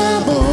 the.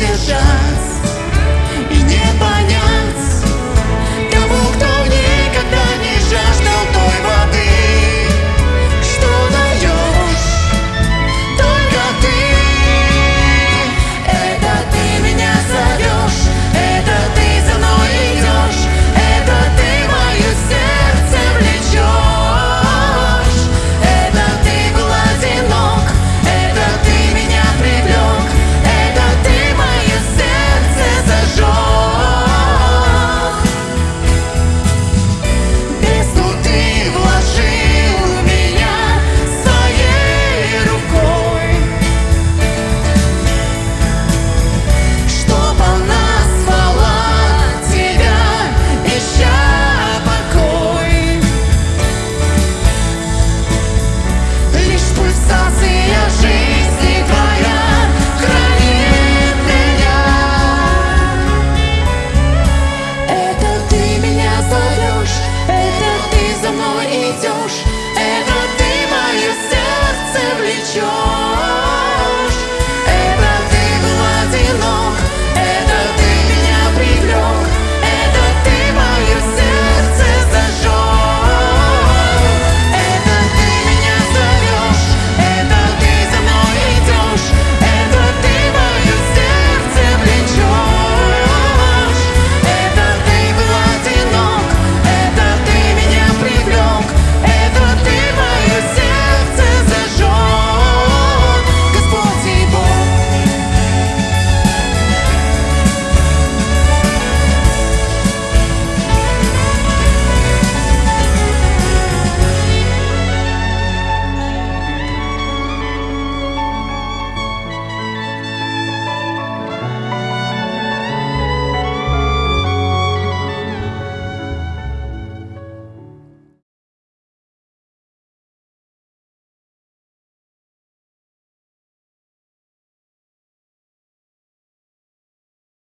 decisions